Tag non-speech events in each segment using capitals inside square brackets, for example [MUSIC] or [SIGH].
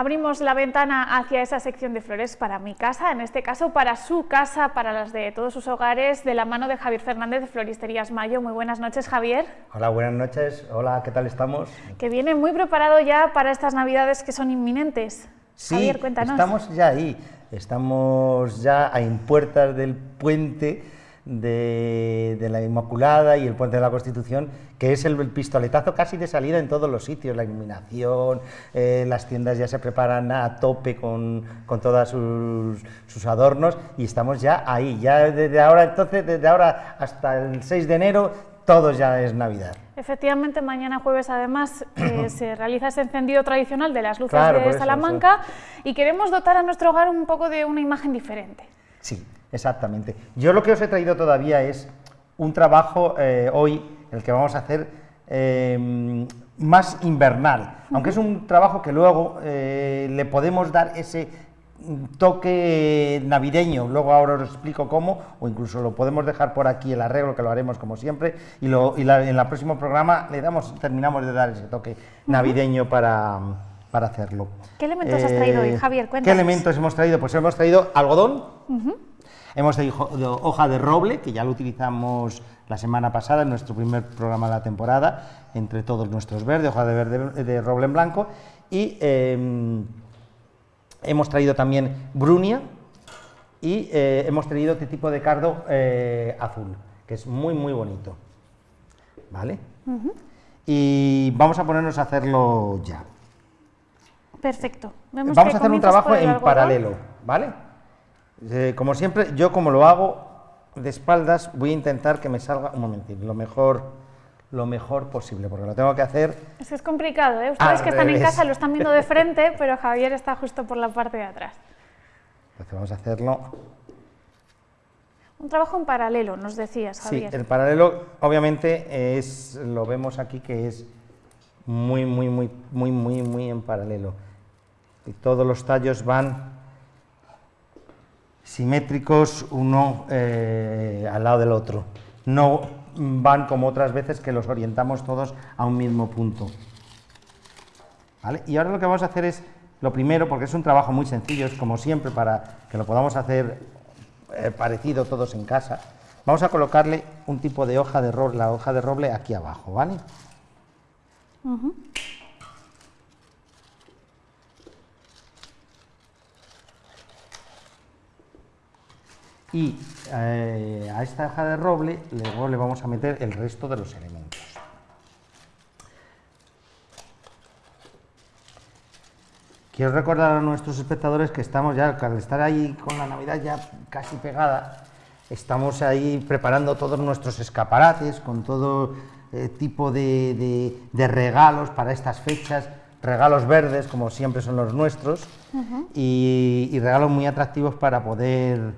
Abrimos la ventana hacia esa sección de flores para mi casa, en este caso para su casa, para las de todos sus hogares, de la mano de Javier Fernández de Floristerías Mayo. Muy buenas noches, Javier. Hola, buenas noches. Hola, ¿qué tal estamos? Que viene muy preparado ya para estas navidades que son inminentes. Sí, Javier, cuéntanos. estamos ya ahí, estamos ya en puertas del puente de, de, la Inmaculada y el Puente de la Constitución, que es el, el, pistoletazo casi de salida en todos los sitios, la iluminación, eh, las tiendas ya se preparan a tope con, con todos sus, sus, adornos y estamos ya ahí, ya desde ahora, entonces, desde ahora hasta el 6 de enero, todo ya es Navidad. Efectivamente, mañana jueves además eh, [COUGHS] se realiza ese encendido tradicional de las luces Claro, de eso, Salamanca y queremos dotar a nuestro hogar un poco de una imagen diferente. Sí, exactamente. Yo lo que os he traído todavía es un trabajo eh, hoy, el que vamos a hacer eh, más invernal, aunque es un trabajo que luego eh, le podemos dar ese toque navideño, luego ahora os explico cómo, o incluso lo podemos dejar por aquí el arreglo, que lo haremos como siempre, y, lo, y la, en el próximo programa le damos, terminamos de dar ese toque navideño para, para hacerlo. ¿Qué elementos has traído hoy, Javier? ¿Qué Cuéntanos. elementos hemos traído? Pues hemos traído algodón, hemos traído hoja de roble, que ya lo utilizamos la semana pasada en nuestro primer programa de la temporada, entre todos nuestros verdes, hoja de, verde, de roble en blanco, y eh, hemos traído también brunia, y eh, hemos traído este tipo de cardo eh, azul, que es muy muy bonito, ¿vale? Y vamos a ponernos a hacerlo ya. Perfecto. Vemos Vamos a hacer un trabajo en algodón. paralelo, ¿vale? Eh, como siempre, yo como lo hago de espaldas, voy a intentar que me salga un momentín, lo mejor, lo mejor posible, porque lo tengo que hacer. Es que es complicado, ¿eh? Ustedes que están en casa lo están viendo de frente, [LAUGHS] pero Javier está justo por la parte de atrás. Entonces vamos a hacerlo. Un trabajo en paralelo, nos decías, Sí, Javier. el paralelo, obviamente, es, lo vemos aquí que es muy, muy, muy, muy, muy, muy en paralelo. Y todos los tallos van simétricos uno eh, al lado del otro. No van como otras veces que los orientamos todos a un mismo punto. ¿Vale? Y ahora lo que vamos a hacer es, lo primero, porque es un trabajo muy sencillo, es como siempre para que lo podamos hacer eh, parecido todos en casa, vamos a colocarle un tipo de hoja de roble, la hoja de roble aquí abajo, ¿vale? Y eh, a esta hoja de roble luego le vamos a meter el resto de los elementos. Quiero recordar a nuestros espectadores que estamos ya, al estar ahí con la Navidad ya casi pegada, estamos ahí preparando todos nuestros escaparates con todo eh, tipo de, de- de regalos para estas fechas, regalos verdes como siempre son los nuestros. Y, y regalos muy atractivos para poder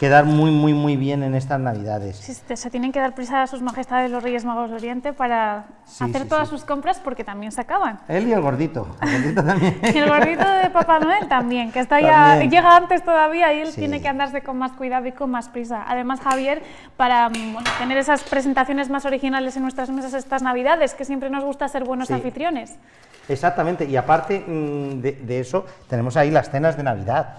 quedar muy muy muy bien en estas Navidades. Sí, se tienen que dar prisa a sus majestades los Reyes Magos de Oriente para Sí, hacer sí, todas sus compras porque también se acaban. Él y el gordito, el gordito también. [LAUGHS] Y el gordito de Papá Noel también, que está ya, También. llega antes todavía y él tiene que andarse con más cuidado y con más prisa. Además, Javier, para mm, bueno, tener esas presentaciones más originales en nuestras mesas estas Navidades, que siempre nos gusta ser buenos anfitriones. Exactamente, y aparte mm, de, de eso, tenemos ahí las cenas de Navidad,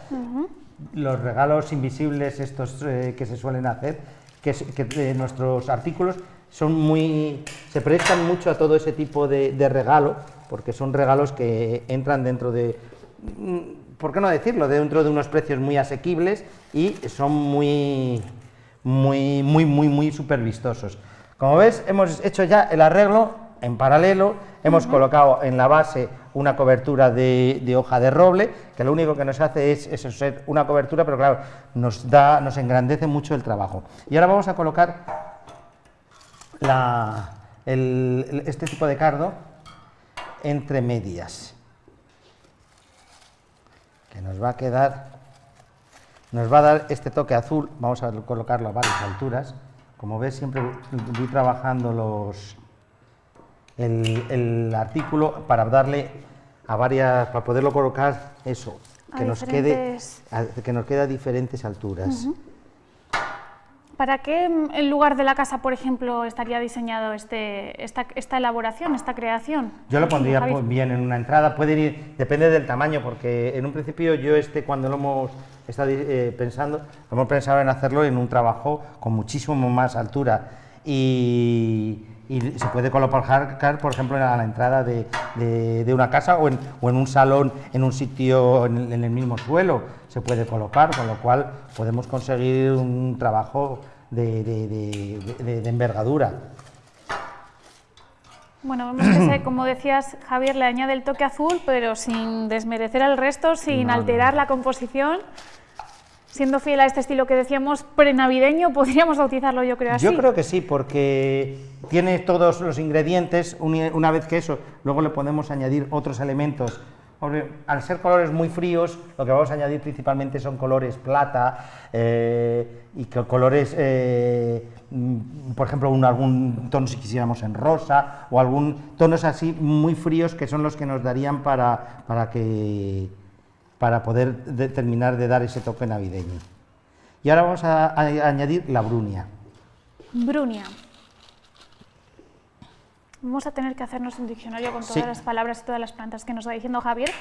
los regalos invisibles estos eh, que se suelen hacer, que, eh, nuestros artículos son muy, se prestan mucho a todo ese tipo de, de regalo, porque son regalos que entran dentro de, mm, ¿por qué no decirlo?, dentro de unos precios muy asequibles y son muy, muy, muy, muy, muy súper vistosos. Como ves, hemos hecho ya el arreglo en paralelo, hemos colocado en la base una cobertura de, de hoja de roble, que lo único que nos hace es eso, ser una cobertura, pero claro, nos, da, nos engrandece mucho el trabajo. Y ahora vamos a colocar la- el- el- este tipo de cardo entre medias, que nos va a quedar, nos va a dar este toque azul, vamos a colocarlo a varias alturas, como ves siempre voy trabajando los, el, el artículo para darle a varias, para poderlo colocar eso, A que nos quede a- que nos quede a diferentes alturas. ¿Para qué mm, lugar de la casa, por ejemplo, estaría diseñado este, esta, esta elaboración, esta creación? Yo lo pondría bien en una entrada, puede ir, depende del tamaño, porque en un principio yo este cuando lo hemos estado eh, pensando, hemos pensado en hacerlo en un trabajo con muchísimo más altura y, se puede colocar, por ejemplo, a la entrada de, de, una casa o en, o en, un salón, en un sitio en el, mismo suelo, se puede colocar, con lo cual podemos conseguir un trabajo de, de envergadura. Bueno, vemos [COUGHS] que, como decías, Javier, le añade el toque azul, pero sin desmerecer al resto, sin alterar la composición siendo fiel a este estilo que decíamos prenavideño, podríamos bautizarlo yo creo así. Yo creo que sí, porque tiene todos los ingredientes, una vez que eso, luego le podemos añadir otros elementos. Al ser colores muy fríos, lo que vamos a añadir principalmente son colores plata eh, y colores, eh, mm, por ejemplo, un, algún tono si quisiéramos en rosa o algún tonos así muy fríos que son los que nos darían para, para que para poder terminar de dar ese toque navideño. Y ahora vamos a, añadir la brunia. Brunia. Vamos a tener que hacernos un diccionario con todas las palabras y todas las plantas que nos va diciendo Javier.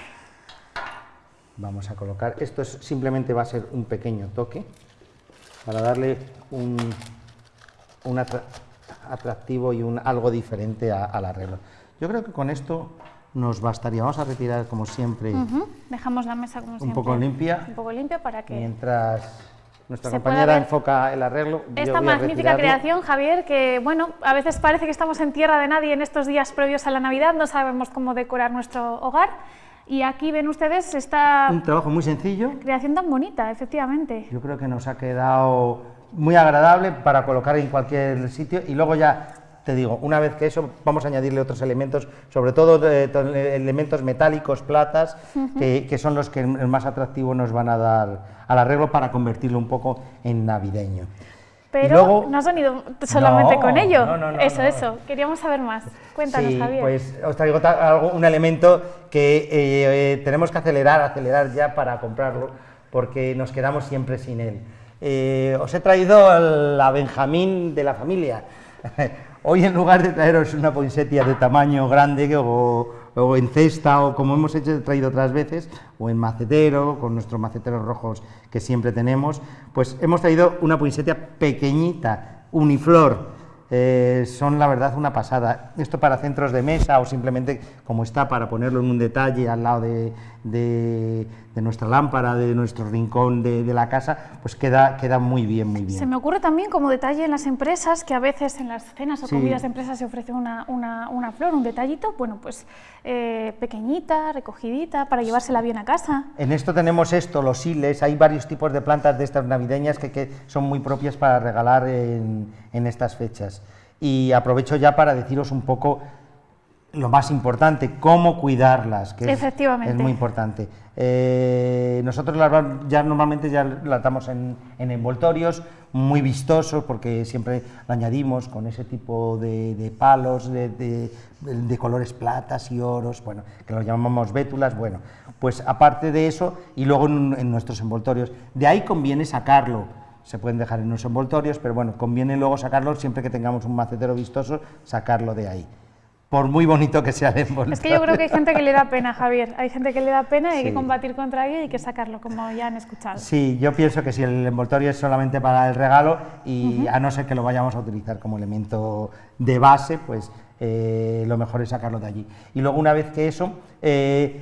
Vamos a colocar, esto simplemente va a ser un pequeño toque para darle un, atractivo y un algo diferente al arreglo. Yo creo que con esto nos bastaría. Vamos a retirar como siempre. Dejamos la mesa como siempre. Un poco limpia. Un poco limpia para que... Mientras nuestra compañera enfoca el arreglo. Esta magnífica creación, Javier, que bueno, a veces parece que estamos en tierra de nadie en estos días previos a la Navidad, no sabemos cómo decorar nuestro hogar. Y aquí ven ustedes esta... Un trabajo muy sencillo. Creación tan bonita, efectivamente. Yo creo que nos ha quedado muy agradable para colocar en cualquier sitio y luego ya te digo, una vez que eso, vamos a añadirle otros elementos, sobre todo eh, elementos metálicos, platas, que, son los que más atractivo nos van a dar al arreglo para convertirlo un poco en navideño. Pero no has venido solamente con ello. eso, eso. Queríamos saber más. Cuéntanos, Javier. Pues os traigo algo, un elemento que eh, eh, tenemos que acelerar, acelerar ya para comprarlo, porque nos quedamos siempre sin él. os he traído la Benjamín de la familia. [LAUGHS] Hoy en lugar de traeros una poinsettia de tamaño grande o, en cesta o como hemos hecho, traído otras veces, o en macetero, con nuestros maceteros rojos que siempre tenemos, pues hemos traído una poinsettia pequeñita, uniflor, eh, son la verdad una pasada. Esto para centros de mesa o simplemente como está para ponerlo en un detalle al lado de, nuestra lámpara, de nuestro rincón de, la casa, pues queda, queda muy bien, muy bien. Se me ocurre también como detalle en las empresas, que a veces en las cenas o comidas de empresas se ofrece una, una, flor, un detallito, bueno, pues eh, pequeñita, recogidita, para llevársela bien a casa. En esto tenemos esto, los hiles, hay varios tipos de plantas de estas navideñas que, que son muy propias para regalar en, en estas fechas. Y aprovecho ya para deciros un poco lo más importante, cómo cuidarlas, que Efectivamente. Es, muy importante. Eh, nosotros ya normalmente ya las damos en, envoltorios muy vistosos, porque siempre lo añadimos con ese tipo de, palos, de, colores platas y oros, bueno, que lo llamamos bétulas, bueno, pues aparte de eso, y luego en nuestros envoltorios, de ahí conviene sacarlo, se pueden dejar en los envoltorios, pero bueno, conviene luego sacarlo, siempre que tengamos un macetero vistoso, sacarlo de ahí. Por muy bonito que sea el envoltorio. Es que yo creo que hay gente que le da pena, Javier. Hay gente que le da pena y hay que combatir contra ello y hay que sacarlo, como ya han escuchado. Sí, yo pienso que si el envoltorio es solamente para el regalo y a no ser que lo vayamos a utilizar como elemento de base, pues eh, lo mejor es sacarlo de allí. Y luego una vez que eso, eh,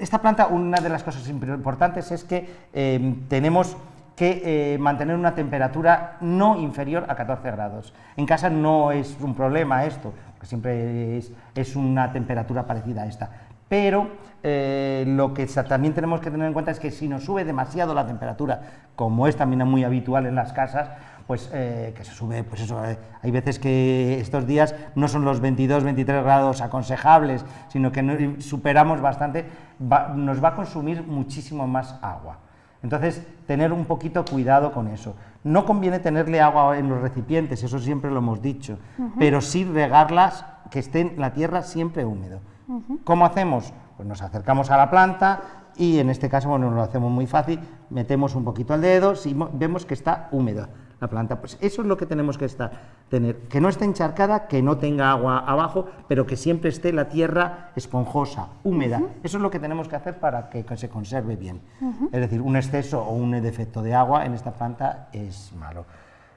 esta planta, una de las cosas importantes es que eh, tenemos que eh, mantener una temperatura no inferior a 14 grados. En casa no es un problema esto, siempre es, una temperatura parecida a esta. Pero eh, lo que también tenemos que tener en cuenta es que si nos sube demasiado la temperatura, como es también muy habitual en las casas, pues eh, que se sube, pues eso, hay veces que estos días no son los 22, 23 grados aconsejables, sino que superamos bastante, nos va a consumir muchísimo más agua. Entonces, tener un poquito cuidado con eso. No conviene tenerle agua en los recipientes, eso siempre lo hemos dicho, pero sí regarlas, que esté en la tierra siempre húmedo. ¿Cómo hacemos? Pues nos acercamos a la planta y en este caso, bueno, lo hacemos muy fácil, metemos un poquito el dedo, si vemos que está húmeda, la planta. Pues eso es lo que tenemos que estar, tener, que no esté encharcada, que no tenga agua abajo, pero que siempre esté la tierra esponjosa, húmeda. Eso es lo que tenemos que hacer para que, se conserve bien. Es decir, un exceso o un defecto de agua en esta planta es malo.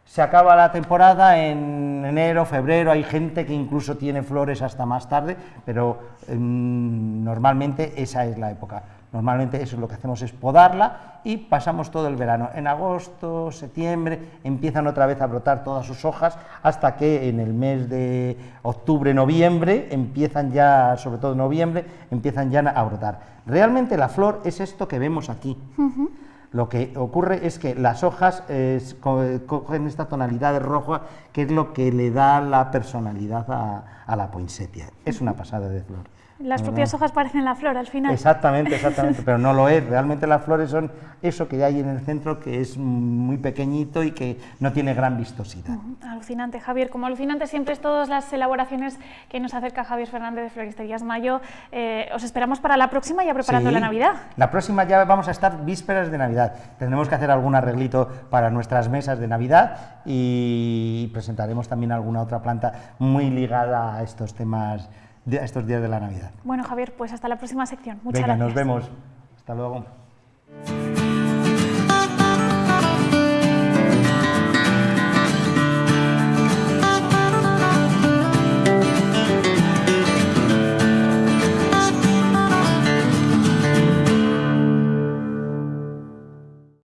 Se acaba la temporada en enero, febrero, hay gente que incluso tiene flores hasta más tarde, pero em, normalmente esa es la época. Normalmente eso es lo que hacemos es podarla y pasamos todo el verano. En agosto, septiembre empiezan otra vez a brotar todas sus hojas hasta que en el mes de octubre, noviembre empiezan ya, sobre todo noviembre, empiezan ya a brotar. Realmente la flor es esto que vemos aquí. Lo que ocurre es que las hojas cogen esta tonalidad de rojo, que es lo que le da la personalidad a, la poinsettia. Es una pasada de flor. Las propias hojas parecen la flor al final. Exactamente, exactamente, [LAUGHS] pero no lo es. Realmente las flores son eso que hay en el centro, que es muy pequeñito y que no tiene gran vistosidad. Alucinante, Javier. Como alucinante siempre es todas las elaboraciones que nos acerca Javier Fernández de Floristerías Mayo. Eh, os esperamos para la próxima, ya preparando la Navidad. La próxima ya vamos a estar vísperas de Navidad. Tendremos que hacer algún arreglito para nuestras mesas de Navidad y presentaremos también alguna otra planta muy ligada a estos temas estos días de la Navidad. Bueno, Javier, pues hasta la próxima sección. Muchas Venga, gracias. nos vemos. Hasta luego.